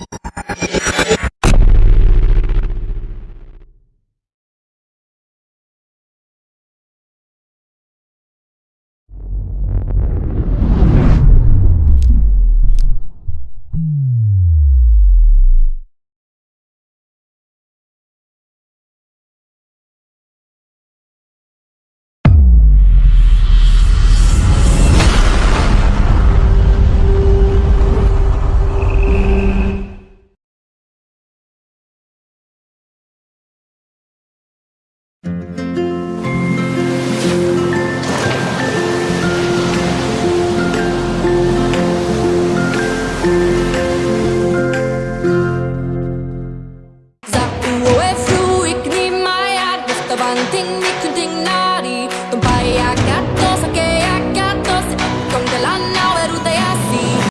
you Zakuło e fruik, nie ma jak, dostawan ding, nie kun ding nari, to bajak.